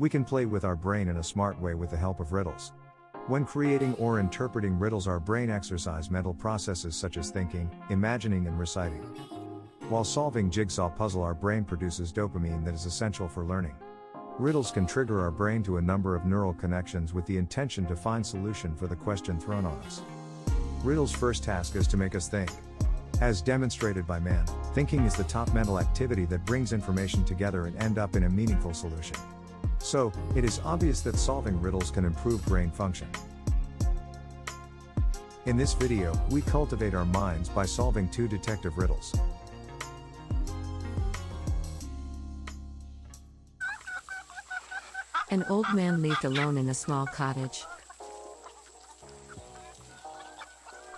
We can play with our brain in a smart way with the help of riddles. When creating or interpreting riddles, our brain exercise mental processes such as thinking, imagining, and reciting. While solving jigsaw puzzle, our brain produces dopamine that is essential for learning. Riddles can trigger our brain to a number of neural connections with the intention to find solution for the question thrown on us. Riddles' first task is to make us think. As demonstrated by man, thinking is the top mental activity that brings information together and end up in a meaningful solution. So, it is obvious that solving riddles can improve brain function. In this video, we cultivate our minds by solving two detective riddles. An old man lived alone in a small cottage.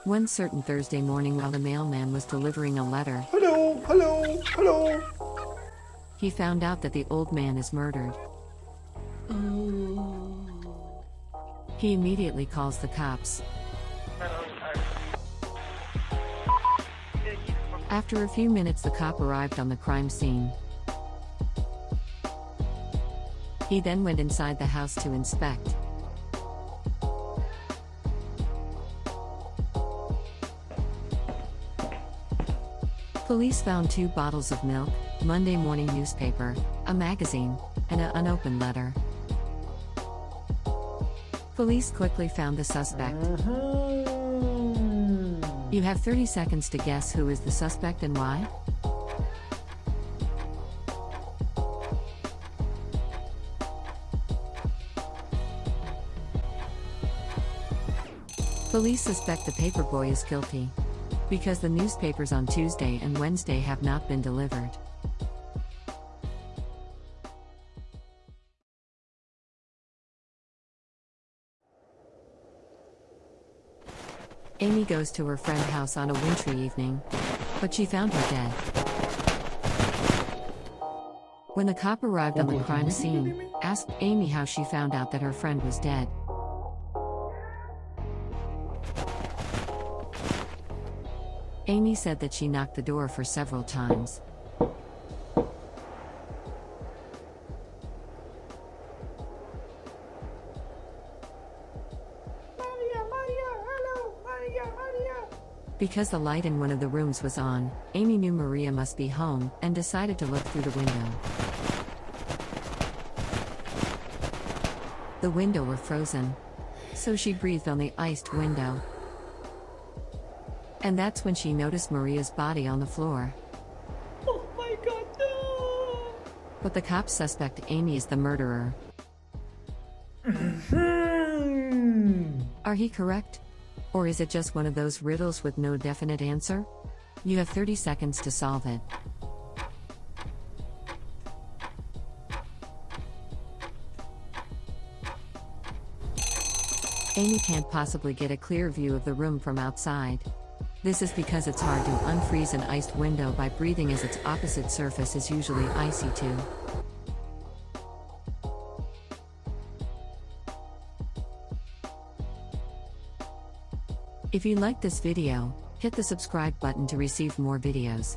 One certain Thursday morning, while the mailman was delivering a letter, Hello, hello, hello. he found out that the old man is murdered. Oh. He immediately calls the cops. After a few minutes, the cop arrived on the crime scene. He then went inside the house to inspect. Police found two bottles of milk, Monday morning newspaper, a magazine, and an unopened letter. Police quickly found the suspect. Uh-huh. You have 30 seconds to guess who is the suspect and why. Police suspect the paperboy is guilty because the newspapers on Tuesday and Wednesday have not been delivered. Amy goes to her friend's house on a wintry evening, but she found her dead. When the cop arrived on the crime scene, asked Amy how she found out that her friend was dead. Amy said that she knocked the door for several times. Because the light in one of the rooms was on, Amy knew Maria must be home and decided to look through the window. The window were frozen. So she breathed on the iced window. And that's when she noticed Maria's body on the floor. Oh my god, no. But the cops suspect Amy is the murderer. Mm-hmm. Are he correct? Or is it just one of those riddles with no definite answer? You have 30 seconds to solve it. Amy can't possibly get a clear view of the room from outside. This is because it's hard to unfreeze an iced window by breathing as its opposite surface is usually icy too. If you like this video, hit the subscribe button to receive more videos.